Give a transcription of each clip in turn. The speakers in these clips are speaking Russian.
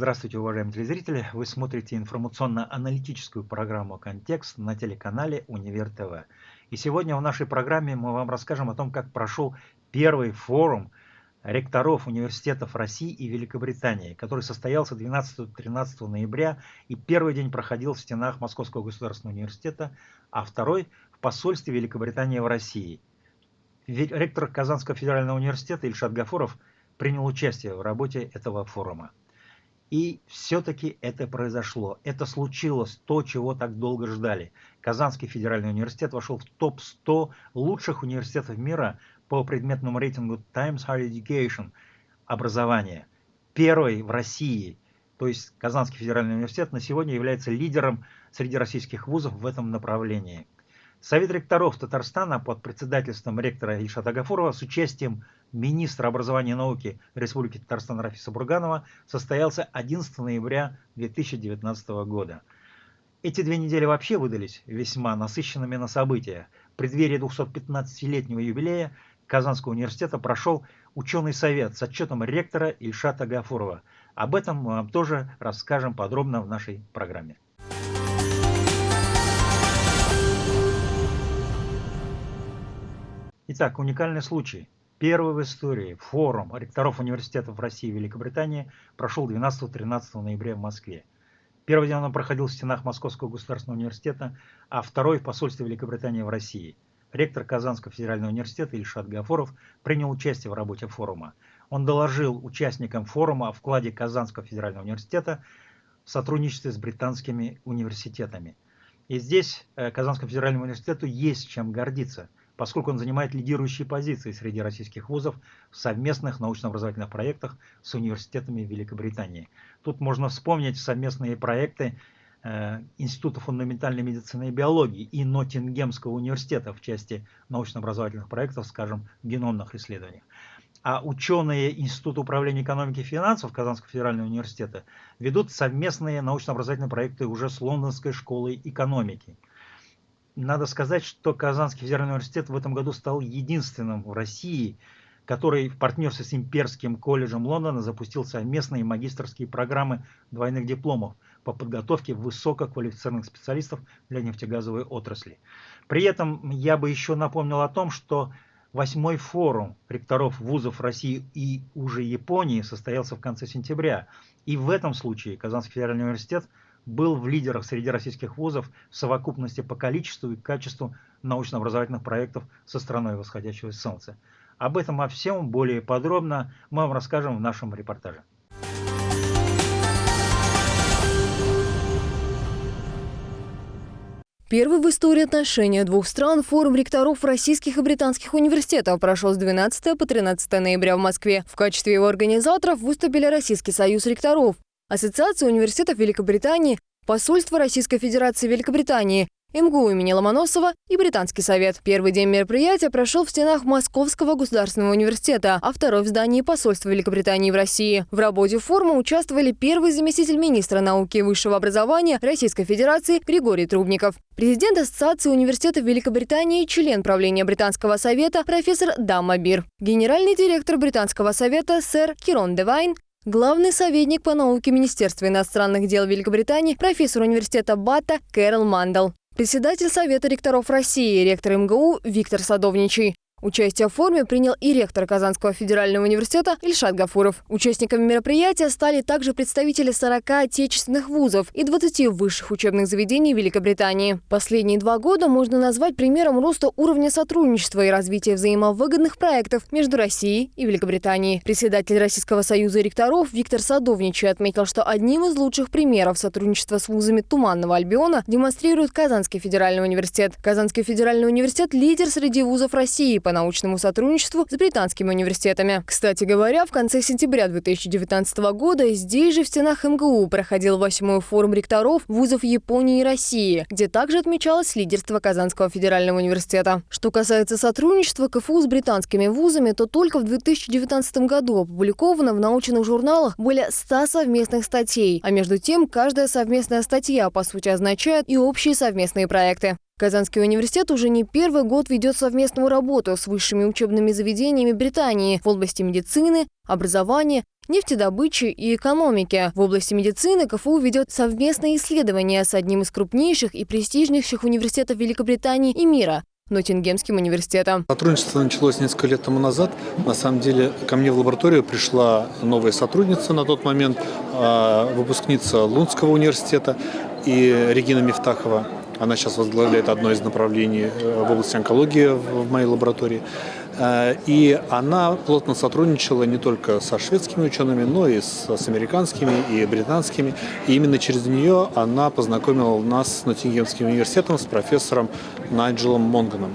Здравствуйте, уважаемые телезрители! Вы смотрите информационно-аналитическую программу «Контекст» на телеканале «Универ ТВ». И сегодня в нашей программе мы вам расскажем о том, как прошел первый форум ректоров университетов России и Великобритании, который состоялся 12-13 ноября и первый день проходил в стенах Московского государственного университета, а второй в посольстве Великобритании в России. Ректор Казанского федерального университета Ильшат Гафуров принял участие в работе этого форума. И все-таки это произошло. Это случилось, то, чего так долго ждали. Казанский федеральный университет вошел в топ-100 лучших университетов мира по предметному рейтингу Times Higher Education образования. Первый в России, то есть Казанский федеральный университет на сегодня является лидером среди российских вузов в этом направлении. Совет ректоров Татарстана под председательством ректора Ильшата Гафурова с участием министра образования и науки Республики Татарстан Рафиса Бурганова состоялся 11 ноября 2019 года. Эти две недели вообще выдались весьма насыщенными на события. В преддверии 215-летнего юбилея Казанского университета прошел ученый совет с отчетом ректора Ильшата Гафурова. Об этом мы вам тоже расскажем подробно в нашей программе. Итак, уникальный случай. Первый в истории форум ректоров университетов России и Великобритании прошел 12-13 ноября в Москве. Первый день он проходил в стенах Московского государственного университета, а второй в посольстве Великобритании в России. Ректор Казанского федерального университета Ильшат Гафоров принял участие в работе форума. Он доложил участникам форума о вкладе Казанского федерального университета в сотрудничестве с британскими университетами. И здесь э, Казанскому федеральному университету есть чем гордиться – поскольку он занимает лидирующие позиции среди российских вузов в совместных научно-образовательных проектах с университетами Великобритании. Тут можно вспомнить совместные проекты э, Института фундаментальной медицины и биологии и Ноттингемского университета в части научно-образовательных проектов, скажем, геномных исследований. А ученые Института управления экономики и финансов Казанского федерального университета ведут совместные научно-образовательные проекты уже с Лондонской школой экономики – надо сказать, что Казанский федеральный университет в этом году стал единственным в России, который в партнерстве с Имперским колледжем Лондона запустил совместные магистрские программы двойных дипломов по подготовке высококвалифицированных специалистов для нефтегазовой отрасли. При этом я бы еще напомнил о том, что восьмой форум ректоров вузов России и уже Японии состоялся в конце сентября. И в этом случае Казанский федеральный университет – был в лидерах среди российских вузов в совокупности по количеству и качеству научно-образовательных проектов со страной восходящего солнца. Об этом о всем более подробно мы вам расскажем в нашем репортаже. Первый в истории отношения двух стран форум ректоров российских и британских университетов прошел с 12 по 13 ноября в Москве. В качестве его организаторов выступили Российский союз ректоров, Ассоциация университетов Великобритании, Посольство Российской Федерации Великобритании, МГУ имени Ломоносова и Британский совет. Первый день мероприятия прошел в стенах Московского государственного университета, а второй в здании посольства Великобритании в России. В работе форума участвовали первый заместитель министра науки и высшего образования Российской Федерации Григорий Трубников, президент Ассоциации университетов Великобритании, член правления Британского совета профессор Дамма Бир, генеральный директор Британского совета сэр Кирон Девайн, Главный советник по науке Министерства иностранных дел Великобритании, профессор университета Бата Кэрол Мандел. Председатель Совета ректоров России, ректор МГУ Виктор Садовничий. Участие в форуме принял и ректор Казанского федерального университета Ильшат Гафуров. Участниками мероприятия стали также представители 40 отечественных вузов и 20 высших учебных заведений Великобритании. Последние два года можно назвать примером роста уровня сотрудничества и развития взаимовыгодных проектов между Россией и Великобританией. Председатель Российского союза ректоров Виктор Садовничий отметил, что одним из лучших примеров сотрудничества с вузами Туманного Альбиона демонстрирует Казанский федеральный университет. Казанский федеральный университет – лидер среди вузов России по по научному сотрудничеству с британскими университетами. Кстати говоря, в конце сентября 2019 года здесь же в стенах МГУ проходил восьмой форум ректоров вузов Японии и России, где также отмечалось лидерство Казанского федерального университета. Что касается сотрудничества КФУ с британскими вузами, то только в 2019 году опубликовано в научных журналах более 100 совместных статей, а между тем каждая совместная статья по сути означает и общие совместные проекты. Казанский университет уже не первый год ведет совместную работу с высшими учебными заведениями Британии в области медицины, образования нефтедобычи и экономики. В области медицины КФУ ведет совместные исследования с одним из крупнейших и престижнейших университетов Великобритании и мира Ноттингемским университетом. Сотрудничество началось несколько лет тому назад. На самом деле ко мне в лабораторию пришла новая сотрудница на тот момент, а, выпускница Лунского университета и Регина Мифтахова. Она сейчас возглавляет одно из направлений э, в области онкологии в моей лаборатории. Э, и она плотно сотрудничала не только со шведскими учеными, но и с, с американскими и британскими. И именно через нее она познакомила нас с Ноттингемским университетом, с профессором Найджелом Монганом.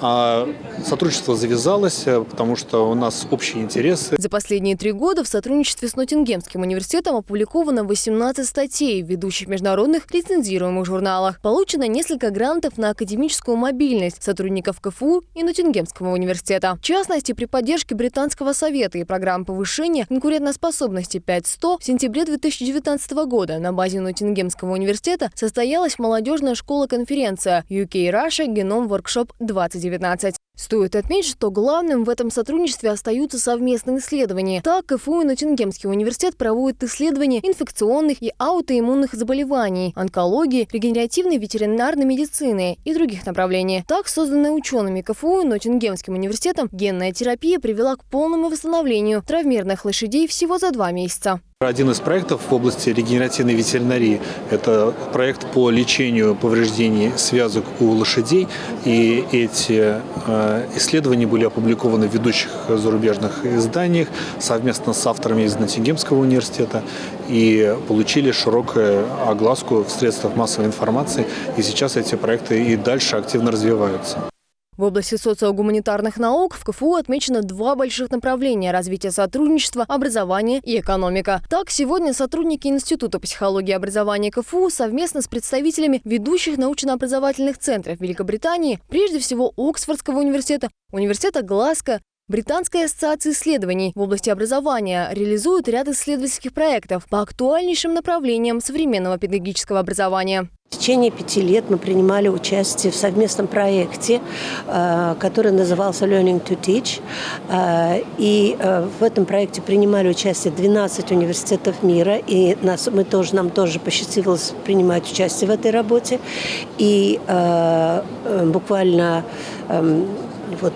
А сотрудничество завязалось, э, потому что у нас общие интересы. За последние три года в сотрудничестве с Ноттингемским университетом опубликовано 18 статей в ведущих международных лицензируемых журналах. Получено несколько грантов на академическую мобильность сотрудников КФУ и Ноттингемского университета. В частности, при поддержке Британского совета и программы повышения конкурентоспособности 5.100 в сентябре 2019 года на базе Ноттингемского университета состоялась молодежная школа-конференция UK Russia Genome Workshop 2019. Стоит отметить, что главным в этом сотрудничестве остаются совместные исследования. Так, КФУ и Ноттингемский университет проводят исследования инфекционных и аутоиммунных заболеваний, онкологии, регенеративной ветеринарной медицины и других направлений. Так, созданная учеными КФУ и Ноттингемским университетом, генная терапия привела к полному восстановлению травмированных лошадей всего за два месяца. Один из проектов в области регенеративной ветеринарии – это проект по лечению повреждений связок у лошадей. И эти э, исследования были опубликованы в ведущих зарубежных изданиях совместно с авторами из Ноттингемского университета и получили широкую огласку в средствах массовой информации. И сейчас эти проекты и дальше активно развиваются. В области социогуманитарных наук в КФУ отмечено два больших направления развития сотрудничества, образования и экономика. Так, сегодня сотрудники Института психологии и образования КФУ совместно с представителями ведущих научно-образовательных центров Великобритании, прежде всего Оксфордского университета, университета Глазго, Британская ассоциация исследований в области образования реализует ряд исследовательских проектов по актуальнейшим направлениям современного педагогического образования. В течение пяти лет мы принимали участие в совместном проекте, э, который назывался Learning to Teach. Э, и э, в этом проекте принимали участие 12 университетов мира, и нас, мы тоже, нам тоже посчастливилось принимать участие в этой работе. И буквально эм, вот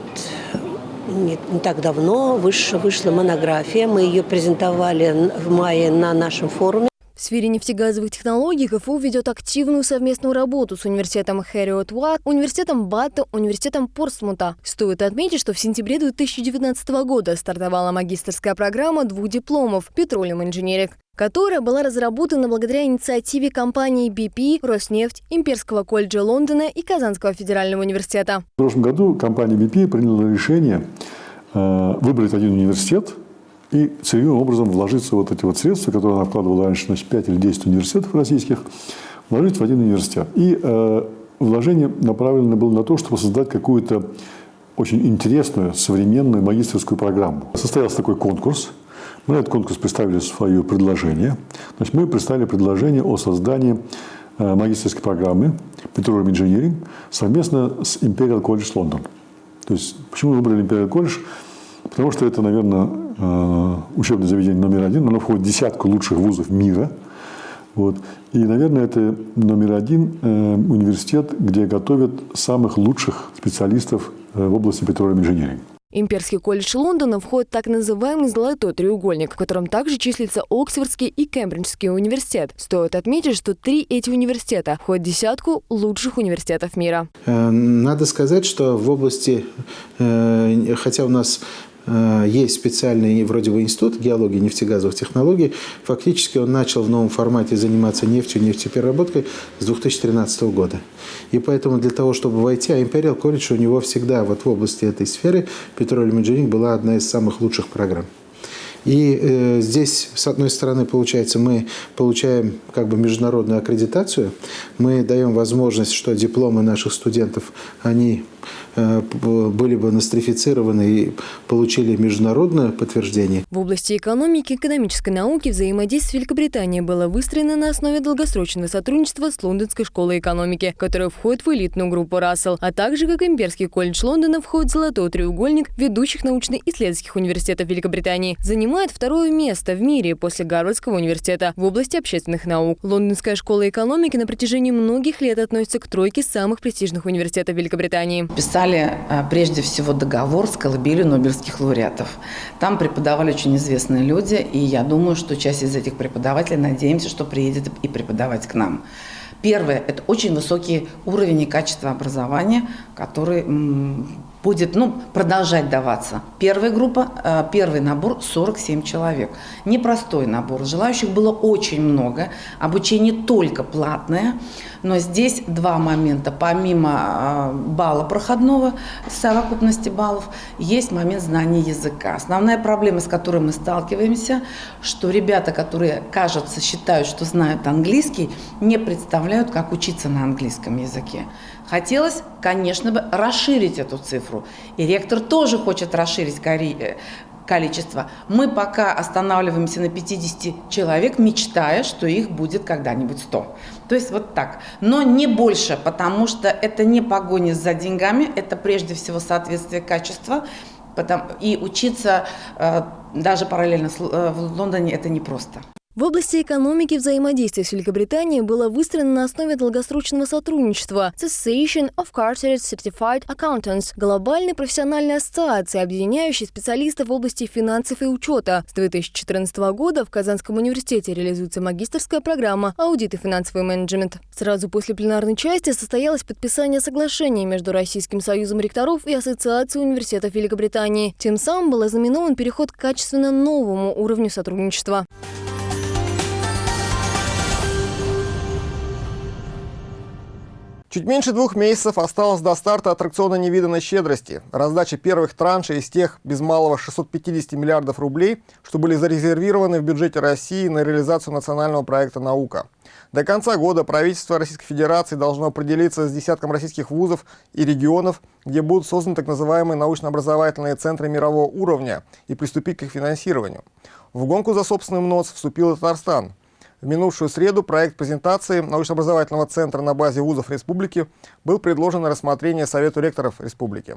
не, не так давно вышла, вышла монография. Мы ее презентовали в мае на нашем форуме. В сфере нефтегазовых технологий КФУ ведет активную совместную работу с университетом Хэриот Уатт, университетом Батта, университетом Порсмута. Стоит отметить, что в сентябре 2019 года стартовала магистрская программа двух дипломов «Petroleum Engineering», которая была разработана благодаря инициативе компаний BP, Роснефть, Имперского колледжа Лондона и Казанского федерального университета. В прошлом году компания BP приняла решение э, выбрать один университет и целевым образом вложиться вот эти вот средства, которые она вкладывала раньше, значит, 5 или 10 университетов российских, вложить в один университет. И э, вложение направлено было на то, чтобы создать какую-то очень интересную, современную магистрскую программу. Состоялся такой конкурс – мы на этот конкурс представили свое предложение. Значит, мы представили предложение о создании э, магистрской программы Petroleum Engineering совместно с Imperial College London. То есть, почему мы выбрали Imperial College? Потому что это, наверное, учебное заведение номер один. Оно входит в десятку лучших вузов мира. Вот. И, наверное, это номер один э, университет, где готовят самых лучших специалистов в области Petroleum Engineering. Имперский колледж Лондона входит в так называемый «золотой треугольник», в котором также числится Оксфордский и Кембриджский университет. Стоит отметить, что три эти университета входят в десятку лучших университетов мира. Э, надо сказать, что в области, э, хотя у нас Э, есть специальный вроде бы институт геологии нефтегазовых технологий. Фактически он начал в новом формате заниматься нефтью, нефтепереработкой с 2013 года. И поэтому для того, чтобы войти, а Imperial College у него всегда вот в области этой сферы Petroleum Engineering была одна из самых лучших программ. И э, здесь, с одной стороны, получается, мы получаем как бы международную аккредитацию, мы даем возможность, что дипломы наших студентов, они Э, были бы нострифицированы и получили международное подтверждение. В области экономики и экономической науки взаимодействие Великобритании было выстроено на основе долгосрочного сотрудничества с Лондонской школой экономики, которая входит в элитную группу Рассел, а также как Имперский колледж Лондона входит в золотой треугольник ведущих научно-исследовательских университетов Великобритании. Занимает занимает второе место в мире после Гарвардского университета в области общественных наук. Лондонская школа экономики на протяжении многих лет относится к тройке самых престижных университетов Великобритании. Писали а, прежде всего договор с колыбелью Нобелевских лауреатов. Там преподавали очень известные люди, и я думаю, что часть из этих преподавателей, надеемся, что приедет и преподавать к нам. Первое – это очень высокий уровень и качество образования, который будет ну, продолжать даваться. Первая группа, э, первый набор 47 человек. Непростой набор. Желающих было очень много. Обучение только платное. Но здесь два момента. Помимо э, балла проходного, совокупности баллов, есть момент знания языка. Основная проблема, с которой мы сталкиваемся, что ребята, которые, кажется, считают, что знают английский, не представляют, как учиться на английском языке. Хотелось, конечно бы, расширить эту цифру. И ректор тоже хочет расширить э, количество. Мы пока останавливаемся на 50 человек, мечтая, что их будет когда-нибудь 100. То есть вот так. Но не больше, потому что это не погоня за деньгами, это прежде всего соответствие качества. И учиться э, даже параллельно э, в Лондоне это непросто. В области экономики взаимодействие с Великобританией было выстроено на основе долгосрочного сотрудничества Association of Chartered Certified Accountants – глобальной профессиональной ассоциации, объединяющей специалистов в области финансов и учета. С 2014 года в Казанском университете реализуется магистрская программа «Аудит и финансовый менеджмент». Сразу после пленарной части состоялось подписание соглашения между Российским союзом ректоров и Ассоциацией университетов Великобритании. Тем самым был ознаменован переход к качественно новому уровню сотрудничества. Чуть меньше двух месяцев осталось до старта аттракциона невиданной щедрости, раздачи первых траншей из тех без малого 650 миллиардов рублей, что были зарезервированы в бюджете России на реализацию национального проекта «Наука». До конца года правительство Российской Федерации должно определиться с десятком российских вузов и регионов, где будут созданы так называемые научно-образовательные центры мирового уровня и приступить к их финансированию. В гонку за собственным нос вступил Татарстан – в минувшую среду проект презентации научно-образовательного центра на базе вузов республики был предложен на рассмотрение Совету ректоров республики.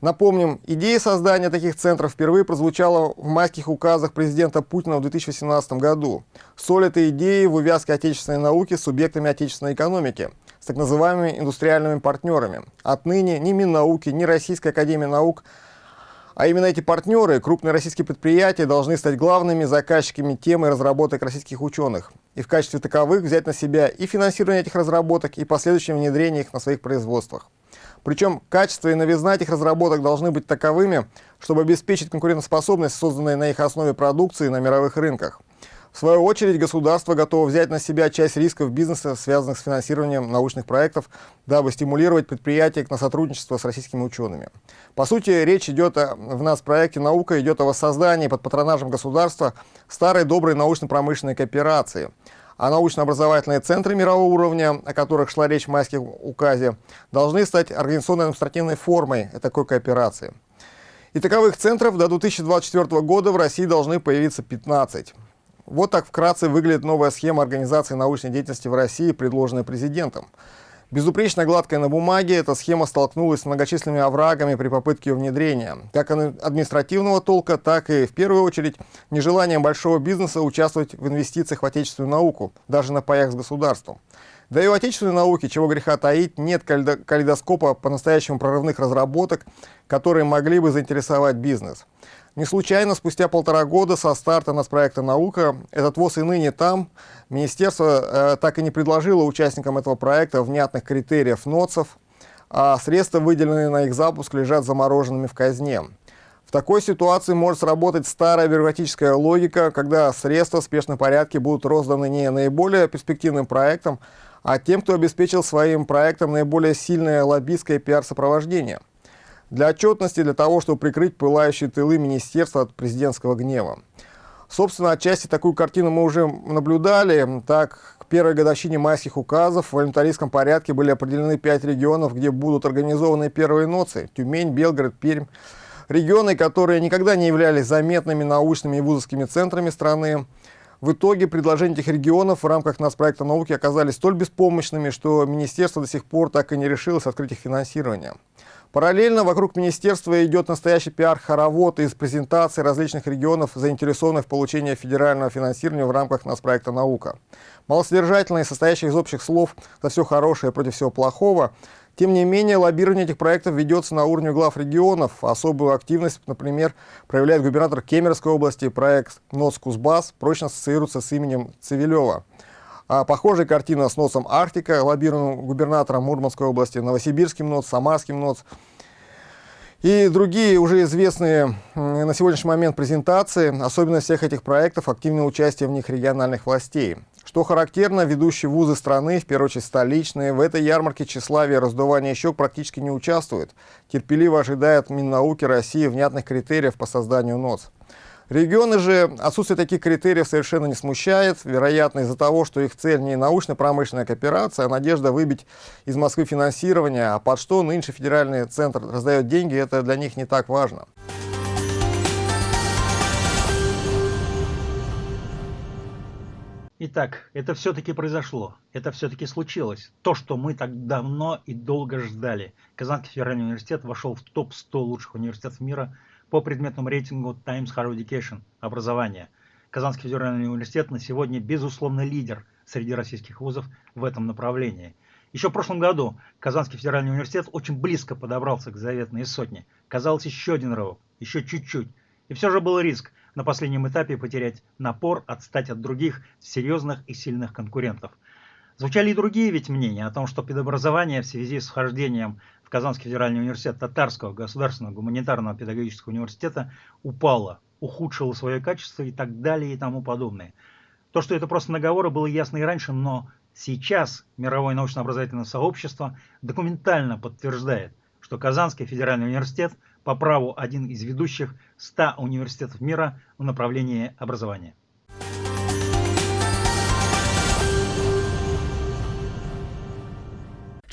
Напомним, идея создания таких центров впервые прозвучала в майских указах президента Путина в 2018 году. Соль этой идеи в увязке отечественной науки с субъектами отечественной экономики, с так называемыми индустриальными партнерами. Отныне ни Миннауки, ни Российская академия наук – а именно эти партнеры, крупные российские предприятия, должны стать главными заказчиками темы разработок российских ученых и в качестве таковых взять на себя и финансирование этих разработок, и последующее внедрение их на своих производствах. Причем качество и новизна этих разработок должны быть таковыми, чтобы обеспечить конкурентоспособность созданной на их основе продукции на мировых рынках. В свою очередь, государство готово взять на себя часть рисков бизнеса, связанных с финансированием научных проектов, дабы стимулировать предприятия на сотрудничество с российскими учеными. По сути, речь идет о, в нас проекте «Наука» идет о воссоздании под патронажем государства старой доброй научно-промышленной кооперации. А научно-образовательные центры мирового уровня, о которых шла речь в майском указе, должны стать организационно-административной формой такой кооперации. И таковых центров до 2024 года в России должны появиться 15. Вот так вкратце выглядит новая схема организации научной деятельности в России, предложенная президентом. Безупречно гладкая на бумаге, эта схема столкнулась с многочисленными оврагами при попытке ее внедрения. Как административного толка, так и, в первую очередь, нежеланием большого бизнеса участвовать в инвестициях в отечественную науку, даже на паях с государством. Да и у отечественной науки, чего греха таить, нет калейдоскопа по-настоящему прорывных разработок, которые могли бы заинтересовать бизнес. Не случайно, спустя полтора года со старта нацпроекта «Наука» этот ВОЗ и ныне там. Министерство э, так и не предложило участникам этого проекта внятных критериев НОЦов, а средства, выделенные на их запуск, лежат замороженными в казне. В такой ситуации может сработать старая бюрократическая логика, когда средства в спешном порядке будут розданы не наиболее перспективным проектам, а тем, кто обеспечил своим проектом наиболее сильное лоббистское пиар-сопровождение – для отчетности, для того, чтобы прикрыть пылающие тылы министерства от президентского гнева. Собственно, отчасти такую картину мы уже наблюдали. Так, к первой годовщине майских указов в волюнтаристском порядке были определены пять регионов, где будут организованы первые ноции. Тюмень, Белгород, Пермь. Регионы, которые никогда не являлись заметными научными и вузовскими центрами страны. В итоге предложения этих регионов в рамках нацпроекта науки оказались столь беспомощными, что министерство до сих пор так и не решилось открыть их финансирование. Параллельно вокруг министерства идет настоящий пиар-хоровод из презентаций различных регионов, заинтересованных в получении федерального финансирования в рамках нас проекта «Наука». Малосодержательные, состоящие из общих слов за все хорошее против всего плохого, тем не менее, лоббирование этих проектов ведется на уровне глав регионов. Особую активность, например, проявляет губернатор Кемеровской области. Проект «НОЦ Кузбасс» прочно ассоциируется с именем Цивилева. А похожая картина с НОЦом Арктика, лоббированным губернатором Мурманской области, Новосибирским НОЦ, Самарским НОЦ и другие уже известные на сегодняшний момент презентации. Особенность всех этих проектов – активное участие в них региональных властей. Что характерно, ведущие вузы страны, в первую очередь столичные, в этой ярмарке тщеславия раздувания щек практически не участвуют. Терпеливо ожидают Миннауки России внятных критериев по созданию НОЦ. Регионы же отсутствие таких критериев совершенно не смущает, вероятно, из-за того, что их цель не научно-промышленная кооперация, а надежда выбить из Москвы финансирование, а под что нынче федеральный центр раздает деньги, это для них не так важно. Итак, это все-таки произошло, это все-таки случилось. То, что мы так давно и долго ждали. Казанский федеральный университет вошел в топ-100 лучших университетов мира по предметному рейтингу Times Higher Education – образование. Казанский федеральный университет на сегодня безусловно лидер среди российских вузов в этом направлении. Еще в прошлом году Казанский федеральный университет очень близко подобрался к заветной сотне. Казалось, еще один рывок, еще чуть-чуть. И все же был риск – на последнем этапе потерять напор, отстать от других серьезных и сильных конкурентов. Звучали и другие ведь мнения о том, что педобразование в связи с вхождением в Казанский федеральный университет Татарского государственного гуманитарного педагогического университета упало, ухудшило свое качество и так далее и тому подобное. То, что это просто наговоры, было ясно и раньше, но сейчас мировое научно-образовательное сообщество документально подтверждает, что Казанский федеральный университет по праву один из ведущих 100 университетов мира в направлении образования.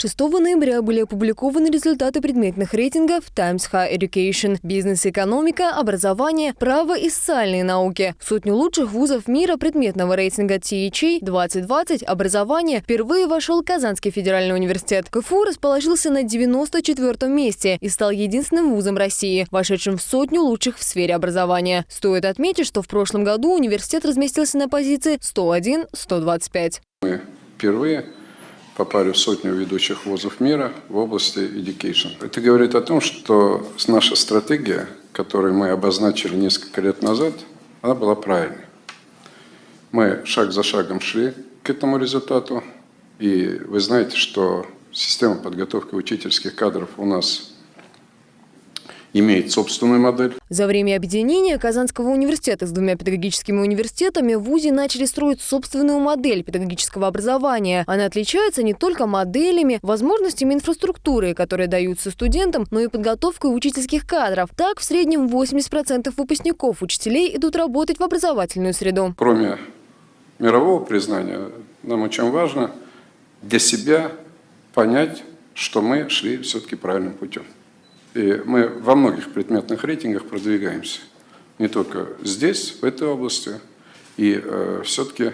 6 ноября были опубликованы результаты предметных рейтингов Times High Education, бизнес-экономика, образование, право и социальные науки. сотню лучших вузов мира предметного рейтинга THA 2020 образование впервые вошел Казанский федеральный университет. КФУ расположился на 94 месте и стал единственным вузом России, вошедшим в сотню лучших в сфере образования. Стоит отметить, что в прошлом году университет разместился на позиции 101-125. Мы впервые попали в сотню ведущих вузов мира в области education. Это говорит о том, что наша стратегия, которую мы обозначили несколько лет назад, она была правильной. Мы шаг за шагом шли к этому результату, и вы знаете, что система подготовки учительских кадров у нас имеет собственную модель. За время объединения Казанского университета с двумя педагогическими университетами в ВУЗе начали строить собственную модель педагогического образования. Она отличается не только моделями, возможностями инфраструктуры, которые даются студентам, но и подготовкой учительских кадров. Так, в среднем 80% выпускников учителей идут работать в образовательную среду. Кроме мирового признания, нам очень важно для себя понять, что мы шли все-таки правильным путем. И мы во многих предметных рейтингах продвигаемся. Не только здесь, в этой области. И э, все-таки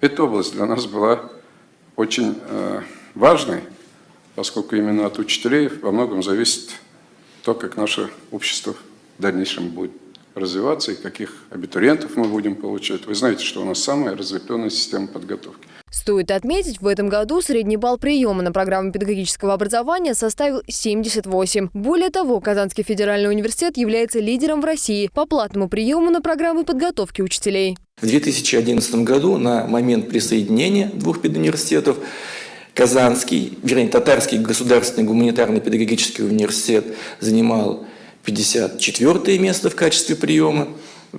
эта область для нас была очень э, важной, поскольку именно от учителей во многом зависит то, как наше общество в дальнейшем будет развиваться и каких абитуриентов мы будем получать. Вы знаете, что у нас самая разветвленная система подготовки. Стоит отметить, в этом году средний балл приема на программу педагогического образования составил 78. Более того, Казанский федеральный университет является лидером в России по платному приему на программы подготовки учителей. В 2011 году, на момент присоединения двух педуниверситетов, Казанский, вернее, Татарский государственный гуманитарный педагогический университет занимал 54 место в качестве приема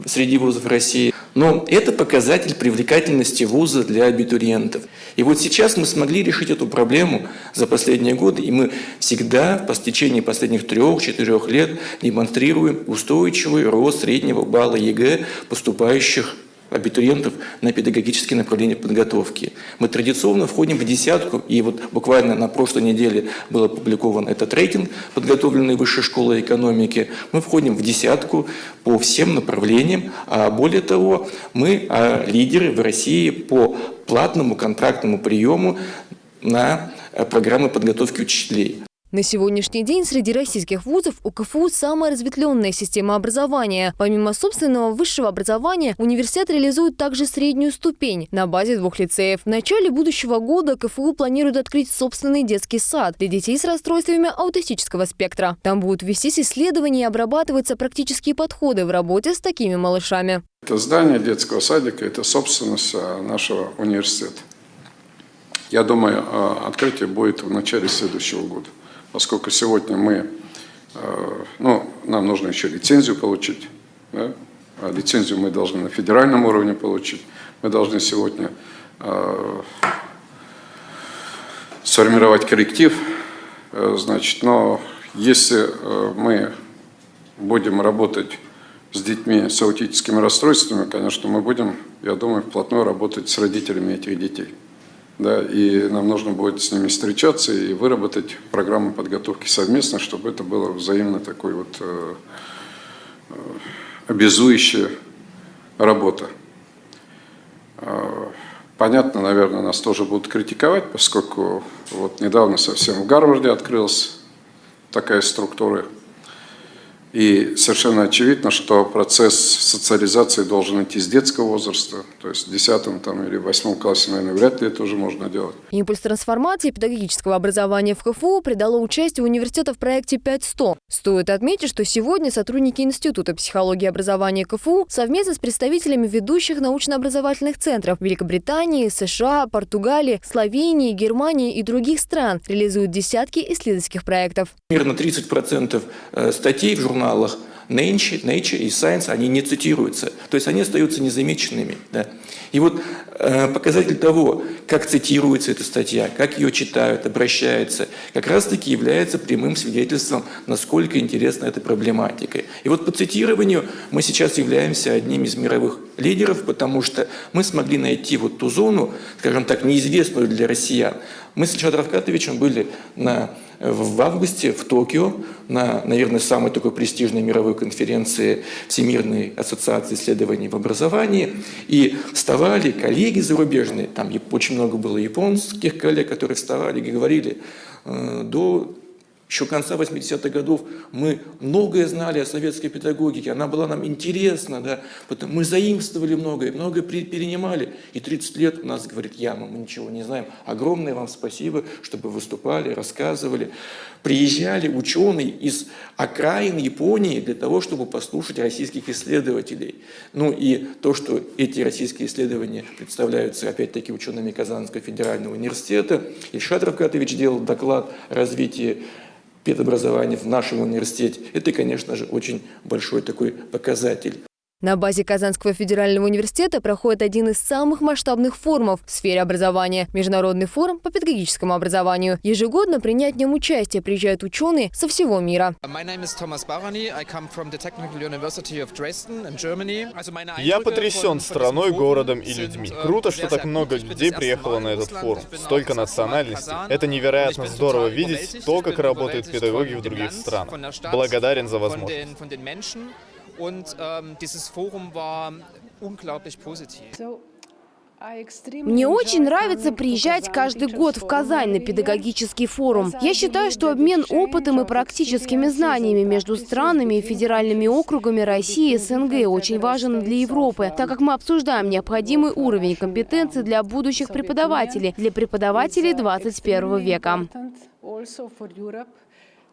среди вузов России. Но это показатель привлекательности вуза для абитуриентов. И вот сейчас мы смогли решить эту проблему за последние годы, и мы всегда по истечении последних трех-четырех лет демонстрируем устойчивый рост среднего балла ЕГЭ поступающих абитуриентов на педагогические направления подготовки. Мы традиционно входим в десятку, и вот буквально на прошлой неделе был опубликован этот рейтинг, подготовленный Высшей школой экономики. Мы входим в десятку по всем направлениям, а более того, мы а, лидеры в России по платному контрактному приему на программы подготовки учителей. На сегодняшний день среди российских вузов у КФУ самая разветвленная система образования. Помимо собственного высшего образования, университет реализует также среднюю ступень на базе двух лицеев. В начале будущего года КФУ планирует открыть собственный детский сад для детей с расстройствами аутистического спектра. Там будут вестись исследования и обрабатываться практические подходы в работе с такими малышами. Это здание детского садика – это собственность а, нашего университета. Я думаю, а, открытие будет в начале следующего года поскольку сегодня мы, э, ну, нам нужно еще лицензию получить, да? а лицензию мы должны на федеральном уровне получить, мы должны сегодня э, сформировать коллектив, э, значит, но если мы будем работать с детьми с аутическими расстройствами, конечно, мы будем, я думаю, вплотную работать с родителями этих детей да, и нам нужно будет с ними встречаться и выработать программу подготовки совместно, чтобы это было взаимно такой вот э, э, обязующая работа. Э, понятно, наверное, нас тоже будут критиковать, поскольку вот недавно совсем в Гарварде открылась такая структура – и совершенно очевидно, что процесс социализации должен идти с детского возраста, то есть в 10 там, или 8 классе, наверное, вряд ли это уже можно делать. Импульс трансформации педагогического образования в КФУ придало участие университета в проекте 5.100. Стоит отметить, что сегодня сотрудники Института психологии и образования КФУ совместно с представителями ведущих научно-образовательных центров Великобритании, США, Португалии, Словении, Германии и других стран реализуют десятки исследовательских проектов. Примерно 30% э, статей в журнале журналах Nature, Nature и Science, они не цитируются, то есть они остаются незамеченными. Да. И вот э, показатель того, как цитируется эта статья, как ее читают, обращаются, как раз-таки является прямым свидетельством, насколько интересна эта проблематика. И вот по цитированию мы сейчас являемся одним из мировых лидеров, потому что мы смогли найти вот ту зону, скажем так, неизвестную для россиян. Мы с Ильшадом Равкатовичем были на в августе в Токио на, наверное, самой такой престижной мировой конференции Всемирной ассоциации исследований в образовании. И вставали коллеги зарубежные, там очень много было японских коллег, которые вставали и говорили, «Э, до еще конца 80-х годов мы многое знали о советской педагогике, она была нам интересна, да, потому мы заимствовали многое, многое перенимали. И 30 лет у нас, говорит Яма, мы ничего не знаем. Огромное вам спасибо, чтобы выступали, рассказывали. Приезжали ученые из окраин Японии для того, чтобы послушать российских исследователей. Ну и то, что эти российские исследования представляются, опять-таки, учеными Казанского федерального университета. Ильшат Равкатович делал доклад о развитии педобразования в нашем университете. Это, конечно же, очень большой такой показатель. На базе Казанского федерального университета проходит один из самых масштабных форумов в сфере образования – Международный форум по педагогическому образованию. Ежегодно принять в нем участие приезжают ученые со всего мира. Я потрясен страной, городом и людьми. Круто, что так много людей приехало на этот форум. Столько национальностей. Это невероятно здорово видеть то, как работают педагоги в других странах. Благодарен за возможность. Und ähm, dieses Forum war unglaublich positiv. Мне очень нравится приезжать каждый год в Казань на педагогический форум. Я считаю, что обмен опытом и практическими знаниями между странами и федеральными округами России и СНГ очень важен для Европы, так как мы обсуждаем необходимый уровень компетенций для будущих преподавателей, для преподавателей 21 века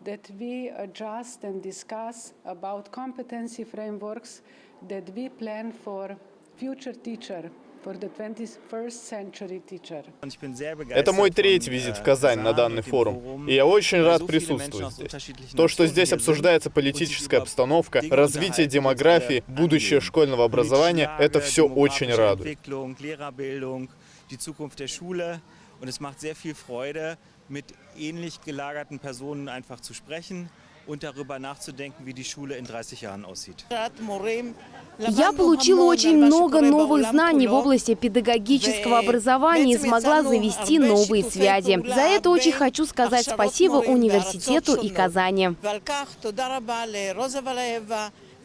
that we adjust and discuss about competency frameworks that we plan for future teacher. Это мой третий визит в Казань на данный форум, и я очень рад присутствовать здесь. То, что здесь обсуждается политическая обстановка, развитие демографии, будущее школьного образования, это все очень радует. Mit ähnlich gelagerten Personen einfach zu sprechen und darüber nachzudenken, wie die Schule in 30 Jahren aussieht. Я получила очень много новых знаний в области педагогического образования и смогла завести новые связи. За это очень хочу сказать спасибо университету и Казани.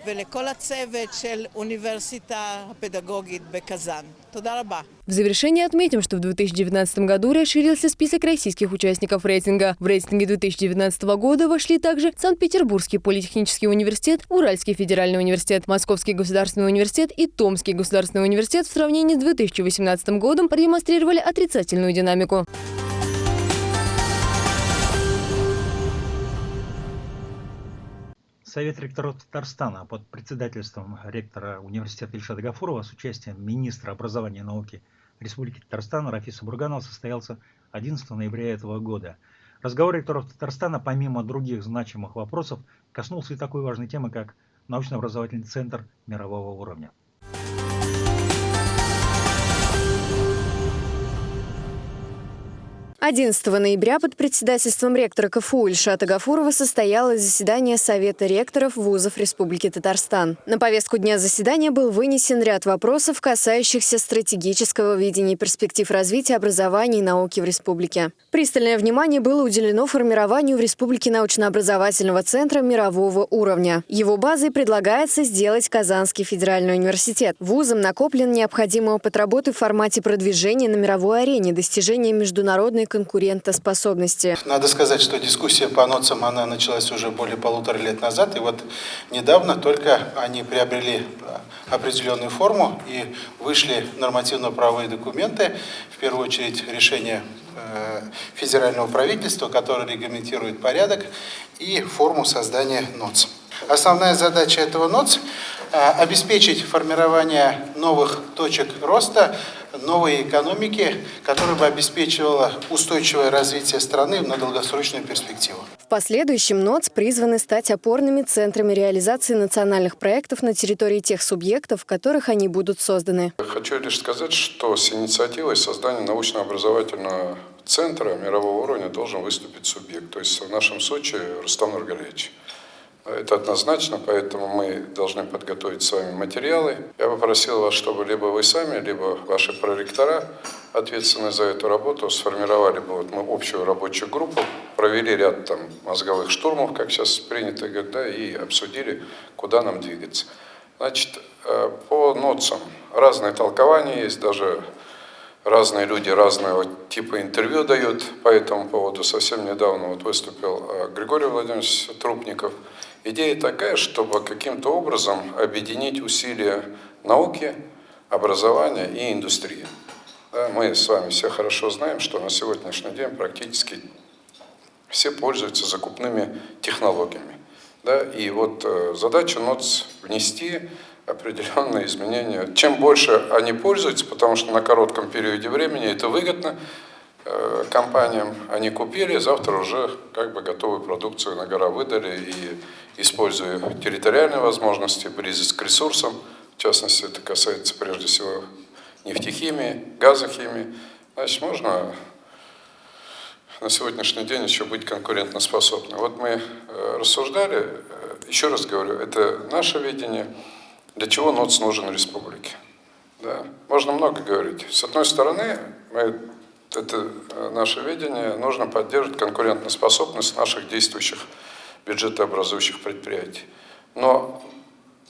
ולכל הצוות של אוניברסיטה הפדגוגית בקזאן. תודה רבה. В завершение отметим, что в 2019 году расширился список российских участников рейтинга. В рейтинге 2019 года вошли также Санкт-Петербургский политехнический университет, Уральский федеральный университет, Московский государственный университет и Томский государственный университет в сравнении с 2018 годом продемонстрировали отрицательную динамику. Совет ректоров Татарстана под председательством ректора университета Ильшада Гафурова с участием министра образования и науки Республики Татарстан Рафиса Бурганова состоялся 11 ноября этого года. Разговор ректоров Татарстана, помимо других значимых вопросов, коснулся и такой важной темы, как научно-образовательный центр мирового уровня. 11 ноября под председательством ректора КФУ Ильшата Гафурова состоялось заседание Совета ректоров вузов Республики Татарстан. На повестку дня заседания был вынесен ряд вопросов, касающихся стратегического видения перспектив развития образования и науки в республике. Пристальное внимание было уделено формированию в республике научно-образовательного центра мирового уровня. Его базой предлагается сделать Казанский федеральный университет. Вузом накоплен необходимый опыт работы в формате продвижения на мировой арене, достижения международной конкурентоспособности. Надо сказать, что дискуссия по НОЦам она началась уже более полутора лет назад, и вот недавно только они приобрели определенную форму и вышли нормативно-правовые документы, в первую очередь решение э, федерального правительства, которое регламентирует порядок и форму создания НОЦ. Основная задача этого НОЦ – обеспечить формирование новых точек роста новой экономики, которая бы обеспечивала устойчивое развитие страны на долгосрочную перспективу. В последующем НОЦ призваны стать опорными центрами реализации национальных проектов на территории тех субъектов, в которых они будут созданы. Хочу лишь сказать, что с инициативой создания научно-образовательного центра мирового уровня должен выступить субъект, то есть в нашем случае Рустам Нургалевич. Это однозначно, поэтому мы должны подготовить с вами материалы. Я попросил вас, чтобы либо вы сами, либо ваши проректора, ответственные за эту работу, сформировали бы вот мы общую рабочую группу, провели ряд там мозговых штурмов, как сейчас принято говорить, да, и обсудили, куда нам двигаться. Значит, э, по НОЦам разные толкования есть, даже разные люди разного типа интервью дают по этому поводу. Совсем недавно вот выступил э, Григорий Владимирович Трупников – Идея такая, чтобы каким-то образом объединить усилия науки, образования и индустрии. мы с вами все хорошо знаем, что на сегодняшний день практически все пользуются закупными технологиями. Да? И вот э, задача НОЦ внести определенные изменения. Чем больше они пользуются, потому что на коротком периоде времени это выгодно, компаниям они купили, завтра уже как бы готовую продукцию на гора выдали и используя территориальные возможности, близость к ресурсам, в частности, это касается прежде всего нефтехимии, газохимии, значит, можно на сегодняшний день еще быть конкурентоспособным. Вот мы э, рассуждали, э, еще раз говорю, это наше видение, для чего НОЦ нужен республике. Да. Можно много говорить. С одной стороны, мы, это э, наше видение, нужно поддерживать конкурентоспособность наших действующих бюджетообразующих предприятий. Но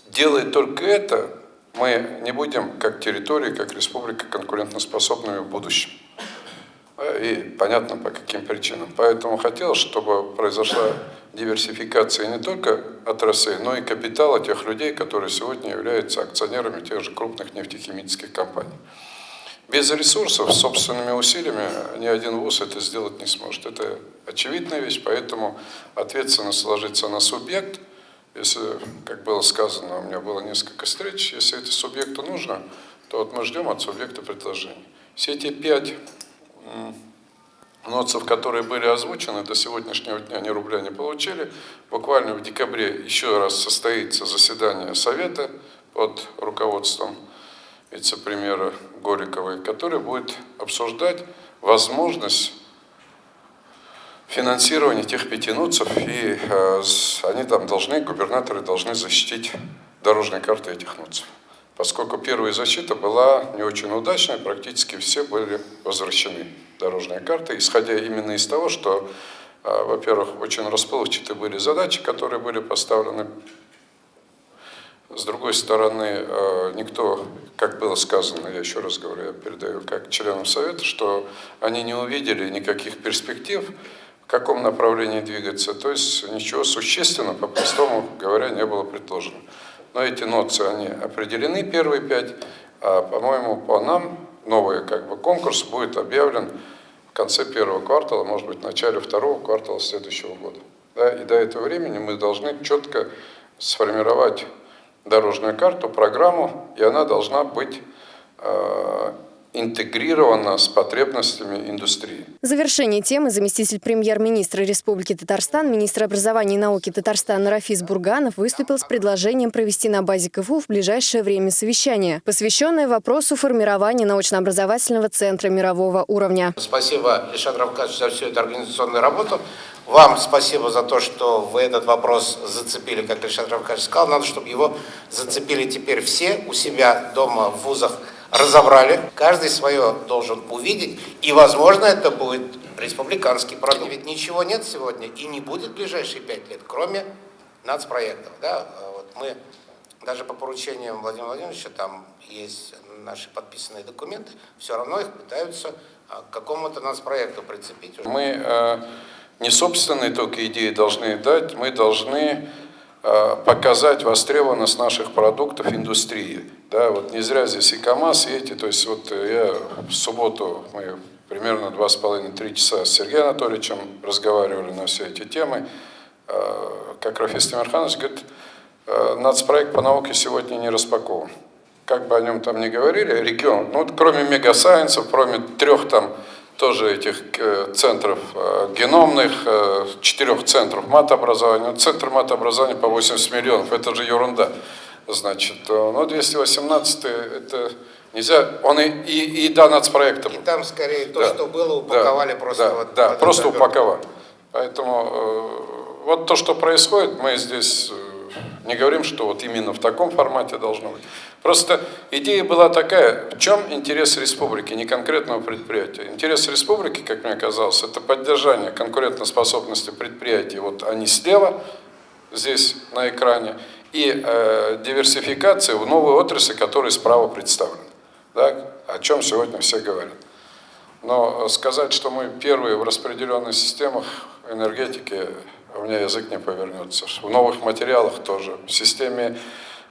делая только это, мы не будем как территория, как республика конкурентоспособными в будущем. И понятно по каким причинам. Поэтому хотелось, чтобы произошла диверсификация не только отраслей, но и капитала тех людей, которые сегодня являются акционерами тех же крупных нефтехимических компаний. Без ресурсов, собственными усилиями ни один ВУЗ это сделать не сможет. Это очевидная вещь, поэтому ответственность ложится на субъект. Если, как было сказано, у меня было несколько встреч, если это субъекту нужно, то вот мы ждем от субъекта предложений. Все эти пять ноцев, которые были озвучены, до сегодняшнего дня ни рубля не получили. Буквально в декабре еще раз состоится заседание Совета под руководством вице-премьера Гориковой, который будет обсуждать возможность финансирования тех пяти НУЦев, и э, они там должны, губернаторы должны защитить дорожные карты этих НУЦев. Поскольку первая защита была не очень удачной, практически все были возвращены дорожные карты, исходя именно из того, что, э, во-первых, очень расплывчатые были задачи, которые были поставлены С другой стороны, э, никто, как было сказано, я еще раз говорю, я передаю как членам Совета, что они не увидели никаких перспектив, в каком направлении двигаться. То есть ничего существенного, по-простому говоря, не было предложено. Но эти ноцы, они определены, первые пять, а, по-моему, по нам новый как бы, конкурс будет объявлен в конце первого квартала, может быть, в начале второго квартала следующего года. Да, и до этого времени мы должны четко сформировать дорожную карту, программу, и она должна быть интегрирована с потребностями индустрии. В завершение темы заместитель премьер-министра Республики Татарстан, министр образования и науки Татарстана Рафис Бурганов выступил с предложением провести на базе КФУ в ближайшее время совещание, посвященное вопросу формирования научно-образовательного центра мирового уровня. Спасибо, Ильшат Равкадович, за всю эту организационную работу. Вам спасибо за то, что вы этот вопрос зацепили, как Ильшат Равкадович сказал. Надо, чтобы его зацепили теперь все у себя дома, в вузах, разобрали. Каждый свое должен увидеть. И, возможно, это будет республиканский продукт. Ведь ничего нет сегодня и не будет в ближайшие пять лет, кроме нацпроектов. Да? Вот мы даже по поручениям Владимира Владимировича, там есть наши подписанные документы, все равно их пытаются а, к какому-то нацпроекту прицепить. Мы э, не собственные только идеи должны дать, мы должны показать востребованность наших продуктов индустрии. Да, вот не зря здесь и КАМАЗ, и эти, то есть вот я в субботу, мы примерно два с половиной-три часа с Сергеем Анатольевичем разговаривали на все эти темы, э, как Рафис Тимирханович говорит, э, нацпроект по науке сегодня не распакован. Как бы о нем там ни говорили, регион, ну вот кроме мегасайенсов, кроме трех там тоже этих э, центров э, геномных, э, четырех центров матообразования. Центр матообразования по 80 миллионов, это же ерунда. Значит, ну 218 это нельзя, он и, и, и да, нацпроектом. И там скорее то, да, что было, упаковали да, просто. Да, вот, да просто упаковали. Поэтому вот то, что происходит, мы здесь не говорим, что вот именно в таком формате должно быть. Просто идея была такая, в чем интерес республики, не конкретного предприятия. Интерес республики, как мне казалось, это поддержание конкурентоспособности предприятий. Вот они слева, здесь на экране, и э, диверсификация в новые отрасли, которые справа представлены. Да? О чем сегодня все говорят. Но сказать, что мы первые в распределенных системах энергетики, у меня язык не повернется. В новых материалах тоже, в системе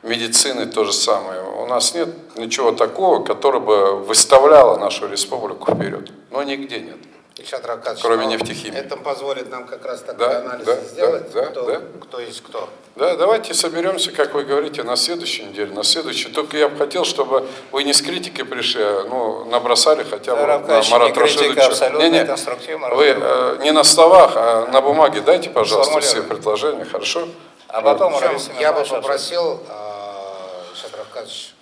медицины то же самое. У нас нет ничего такого, которое бы выставляло нашу республику вперед. Но нигде нет. Ильшат Ракадович, кроме нефтехимии. Это позволит нам как раз такой да, анализ да, сделать, да, кто, да. кто есть кто. Да, давайте соберемся, как вы говорите, на следующей неделе, на следующей. Только я бы хотел, чтобы вы не с критикой пришли, а ну, набросали хотя бы да, на Марата Рашидовича. Не, не, вы э, не на словах, а на бумаге дайте, пожалуйста, все предложения, хорошо? А потом, я бы попросил Аркадьевич,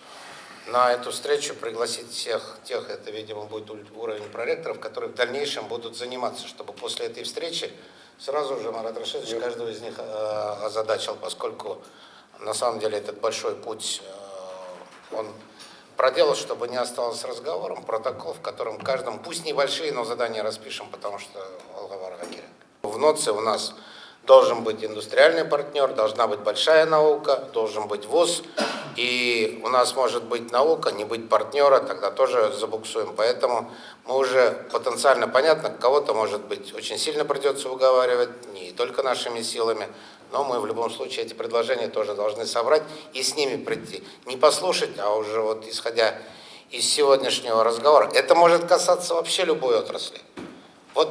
на эту встречу пригласить всех тех, это, видимо, будет уровень проректоров, которые в дальнейшем будут заниматься, чтобы после этой встречи сразу же Марат Рашидович каждого из них э, озадачил, поскольку на самом деле этот большой путь э, он проделал, чтобы не осталось разговором, протокол, в котором каждом, пусть небольшие, но задания распишем, потому что Алгавар Хакирин. В НОЦе у нас должен быть индустриальный партнер, должна быть большая наука, должен быть ВУЗ. И у нас может быть наука, не быть партнера, тогда тоже забуксуем. Поэтому мы уже потенциально понятно, кого-то, может быть, очень сильно придется уговаривать, не только нашими силами, но мы в любом случае эти предложения тоже должны собрать и с ними прийти. Не послушать, а уже вот исходя из сегодняшнего разговора. Это может касаться вообще любой отрасли. Вот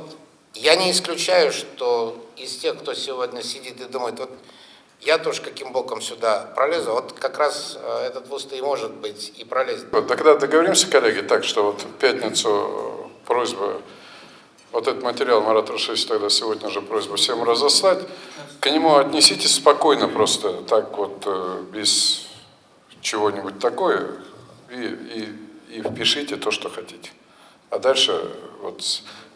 я не исключаю, что из тех, кто сегодня сидит и думает, вот я тоже каким боком сюда пролезу, вот как раз э, этот вуз и может быть и пролезет. Вот тогда договоримся, коллеги, так что вот в пятницу просьба, вот этот материал Марат Рашевич тогда сегодня же просьба всем разослать, к нему отнеситесь спокойно просто, так вот, э, без чего-нибудь такое, и, и, и впишите то, что хотите. А дальше вот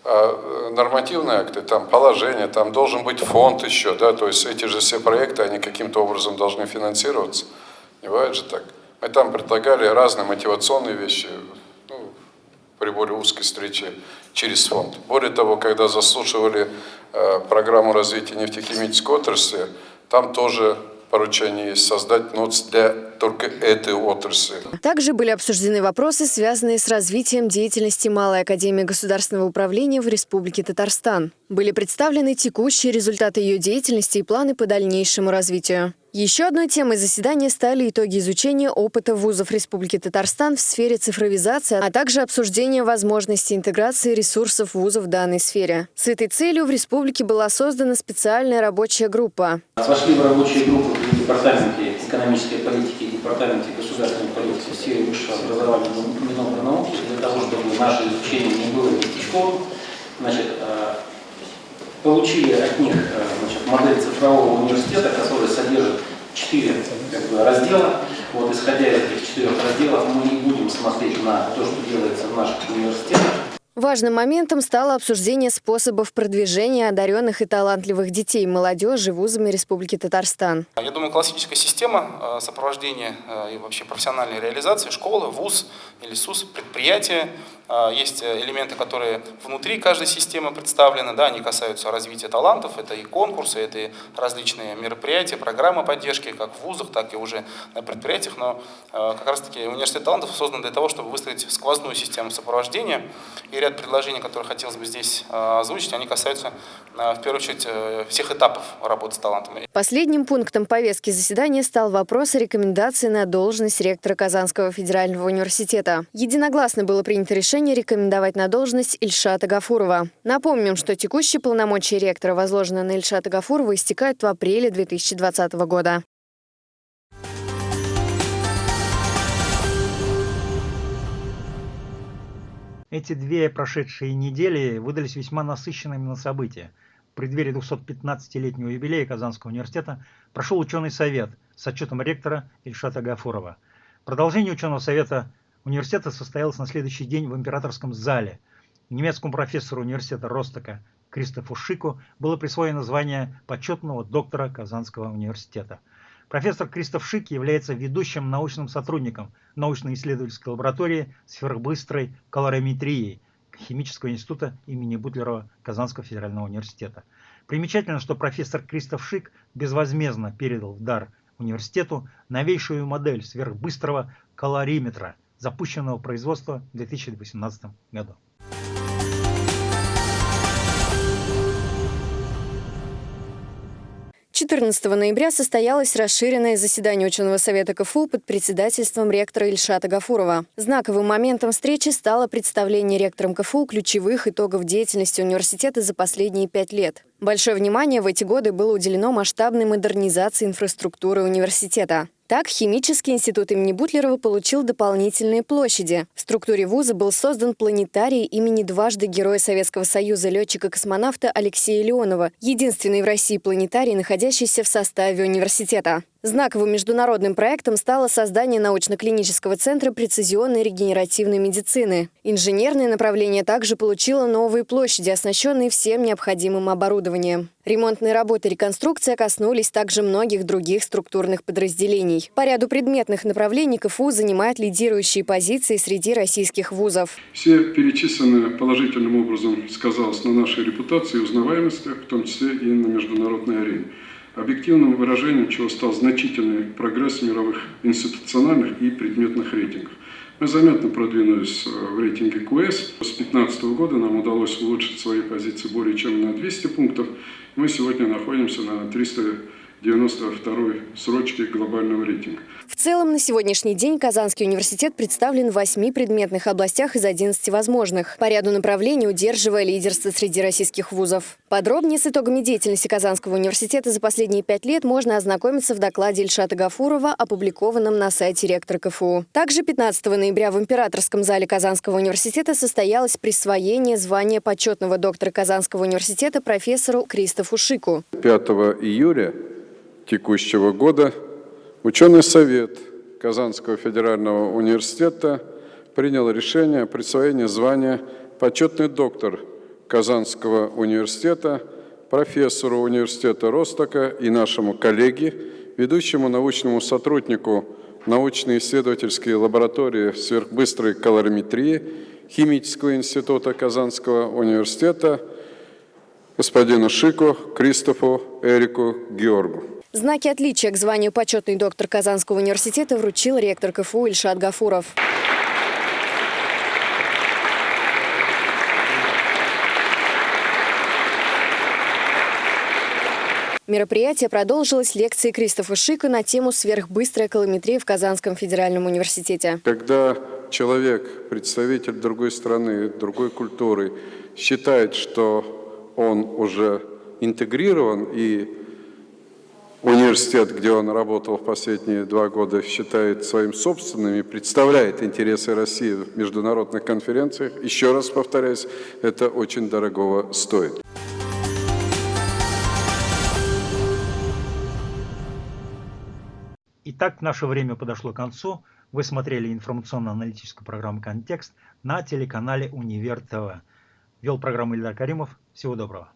нормативные акты, там положение, там должен быть фонд еще, да, то есть эти же все проекты, они каким-то образом должны финансироваться. Не бывает же так. Мы там предлагали разные мотивационные вещи, ну, при более узкой встрече через фонд. Более того, когда заслушивали э, программу развития нефтехимической отрасли, там тоже поручение есть создать НОЦ для только этой отрасли. Также были обсуждены вопросы, связанные с развитием деятельности Малой Академии Государственного управления в Республике Татарстан. Были представлены текущие результаты ее деятельности и планы по дальнейшему развитию. Еще одной темой заседания стали итоги изучения опыта вузов Республики Татарстан в сфере цифровизации, а также обсуждение возможности интеграции ресурсов вузов в данной сфере. С этой целью в республике была создана специальная рабочая группа. Вошли в рабочую группу в Департаменте экономической политики и Департаменте государственной политики в сфере высшего образования Минобрнауки для того, чтобы наше изучение не было местечковым. Значит, э, получили от них э, модель цифрового университета, которая содержит четыре как бы, раздела. Вот, исходя из этих четырех разделов, мы не будем смотреть на то, что делается в наших университетах. Важным моментом стало обсуждение способов продвижения одаренных и талантливых детей и молодежи вузами Республики Татарстан. Я думаю, классическая система э, сопровождения э, и вообще профессиональной реализации школы, вуз или СУС, предприятие есть э, элементы, которые внутри каждой системы представлены, да, они касаются развития талантов, это и конкурсы, это и различные мероприятия, программы поддержки, как в вузах, так и уже на предприятиях, но э, как раз таки университет талантов создан для того, чтобы выстроить сквозную систему сопровождения, и ряд предложений, которые хотелось бы здесь э, озвучить, они касаются в первую очередь всех этапов работы с талантами. Последним пунктом повестки заседания стал вопрос о рекомендации на должность ректора Казанского федерального университета. Единогласно было принято решение решение рекомендовать на должность Ильшата Гафурова. Напомним, что текущие полномочия ректора, возложенные на Ильшата Гафурова, истекают в апреле 2020 года. Эти две прошедшие недели выдались весьма насыщенными на события. В преддверии 215-летнего юбилея Казанского университета прошел ученый совет с отчетом ректора Ильшата Гафурова. Продолжение ученого совета университета состоялась на следующий день в императорском зале. Немецкому профессору университета Ростока Кристофу Шику было присвоено звание почетного доктора Казанского университета. Профессор Кристоф Шик является ведущим научным сотрудником научно-исследовательской лаборатории сверхбыстрой колориметрии Химического института имени Бутлерова Казанского федерального университета. Примечательно, что профессор Кристоф Шик безвозмездно передал в дар университету новейшую модель сверхбыстрого колориметра – запущенного производства в 2018 году. 14 ноября состоялось расширенное заседание ученого совета КФУ под председательством ректора Ильшата Гафурова. Знаковым моментом встречи стало представление ректором КФУ ключевых итогов деятельности университета за последние пять лет. Большое внимание в эти годы было уделено масштабной модернизации инфраструктуры университета. Так, Химический институт имени Бутлерова получил дополнительные площади. В структуре вуза был создан планетарий имени дважды Героя Советского Союза летчика-космонавта Алексея Леонова, единственный в России планетарий, находящийся в составе университета. Знаковым международным проектом стало создание научно-клинического центра прецизионной регенеративной медицины. Инженерное направление также получило новые площади, оснащенные всем необходимым оборудованием. Ремонтные работы и реконструкция коснулись также многих других структурных подразделений. По ряду предметных направлений КФУ занимает лидирующие позиции среди российских вузов. Все перечисленное положительным образом сказалось на нашей репутации и узнаваемости, в том числе и на международной арене объективным выражением чего стал значительный прогресс в мировых институциональных и предметных рейтингах. Мы заметно продвинулись э, в рейтинге QS. С 2015 года нам удалось улучшить свои позиции более чем на 200 пунктов. Мы сегодня находимся на 300 92 срочки глобального рейтинга. В целом, на сегодняшний день Казанский университет представлен в восьми предметных областях из 11 возможных, по ряду направлений удерживая лидерство среди российских вузов. Подробнее с итогами деятельности Казанского университета за последние пять лет можно ознакомиться в докладе Ильшата Гафурова, опубликованном на сайте ректора КФУ. Также 15 ноября в Императорском зале Казанского университета состоялось присвоение звания почетного доктора Казанского университета профессору Кристофу Шику. 5 июля текущего года ученый совет Казанского федерального университета принял решение о присвоении звания почетный доктор Казанского университета, профессору университета Ростока и нашему коллеге, ведущему научному сотруднику научно-исследовательской лаборатории сверхбыстрой колориметрии Химического института Казанского университета господину Шику Кристофу Эрику Георгу. Знаки отличия к званию почетный доктор Казанского университета вручил ректор КФУ Ильшат Гафуров. Мероприятие продолжилось лекцией Кристофа Шика на тему «Сверхбыстрая колометрия в Казанском федеральном университете». Когда человек, представитель другой страны, другой культуры, считает, что он уже интегрирован и университет, где он работал в последние два года, считает своим собственным и представляет интересы России в международных конференциях, еще раз повторяюсь, это очень дорогого стоит. Итак, наше время подошло к концу. Вы смотрели информационно-аналитическую программу «Контекст» на телеканале «Универ ТВ». Вел программу Ильдар Каримов. Всего доброго.